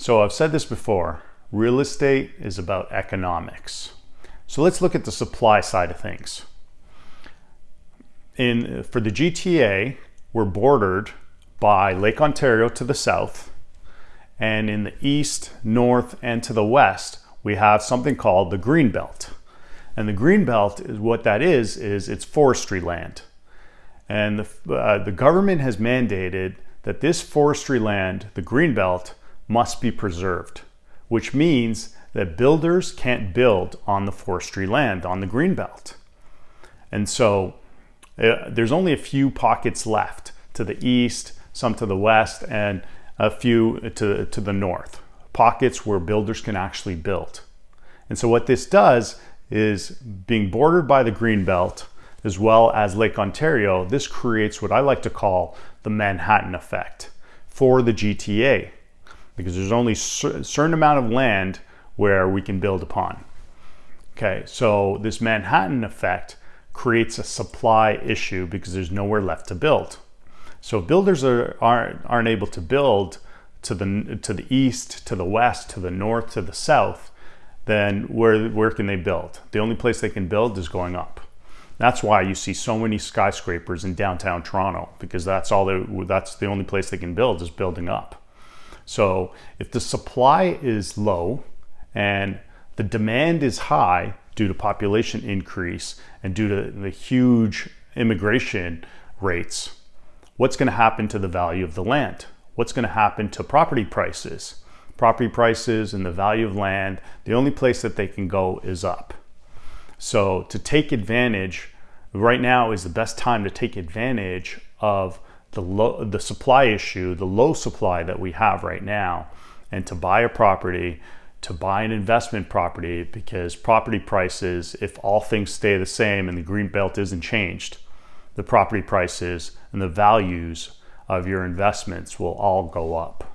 So I've said this before, real estate is about economics. So let's look at the supply side of things. In, for the GTA, we're bordered by Lake Ontario to the south, and in the east, north, and to the west, we have something called the Green Belt. And the Green Belt is what that is, is it's forestry land. And the, uh, the government has mandated that this forestry land, the Green Belt, must be preserved, which means that builders can't build on the forestry land, on the green belt. And so uh, there's only a few pockets left to the east, some to the west, and a few to, to the north. Pockets where builders can actually build. And so what this does is being bordered by the green belt as well as Lake Ontario, this creates what I like to call the Manhattan effect for the GTA because there's only a certain amount of land where we can build upon. Okay, so this Manhattan effect creates a supply issue because there's nowhere left to build. So builders are, aren't, aren't able to build to the, to the east, to the west, to the north, to the south, then where, where can they build? The only place they can build is going up. That's why you see so many skyscrapers in downtown Toronto because that's all they, that's the only place they can build is building up. So if the supply is low and the demand is high due to population increase and due to the huge immigration rates, what's going to happen to the value of the land? What's going to happen to property prices? Property prices and the value of land, the only place that they can go is up. So to take advantage, right now is the best time to take advantage of the low, the supply issue, the low supply that we have right now, and to buy a property, to buy an investment property, because property prices, if all things stay the same and the green belt isn't changed, the property prices and the values of your investments will all go up.